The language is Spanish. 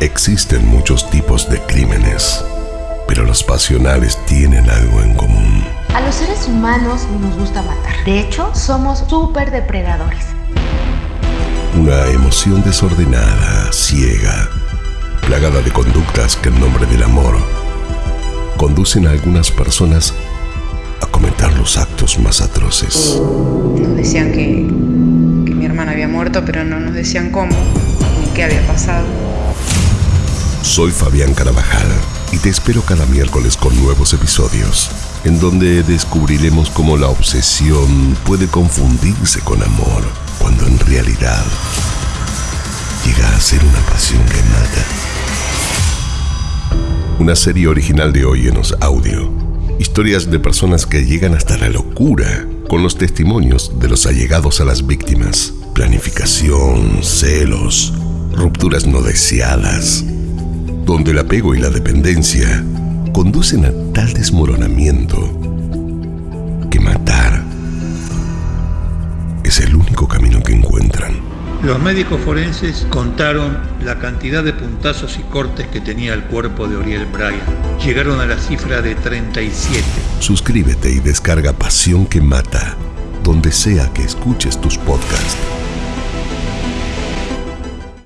Existen muchos tipos de crímenes, pero los pasionales tienen algo en común. A los seres humanos nos gusta matar. De hecho, somos súper depredadores. Una emoción desordenada, ciega, plagada de conductas que en nombre del amor conducen a algunas personas a cometer los actos más atroces. Nos decían que, que mi hermana había muerto, pero no nos decían cómo ni qué había pasado. Soy Fabián Carabajal y te espero cada miércoles con nuevos episodios, en donde descubriremos cómo la obsesión puede confundirse con amor, cuando en realidad llega a ser una pasión que mata. Una serie original de Óyenos Audio. Historias de personas que llegan hasta la locura con los testimonios de los allegados a las víctimas. Planificación, celos, rupturas no deseadas donde el apego y la dependencia conducen a tal desmoronamiento que matar es el único camino que encuentran. Los médicos forenses contaron la cantidad de puntazos y cortes que tenía el cuerpo de Oriel Bryan. Llegaron a la cifra de 37. Suscríbete y descarga Pasión que Mata, donde sea que escuches tus podcasts.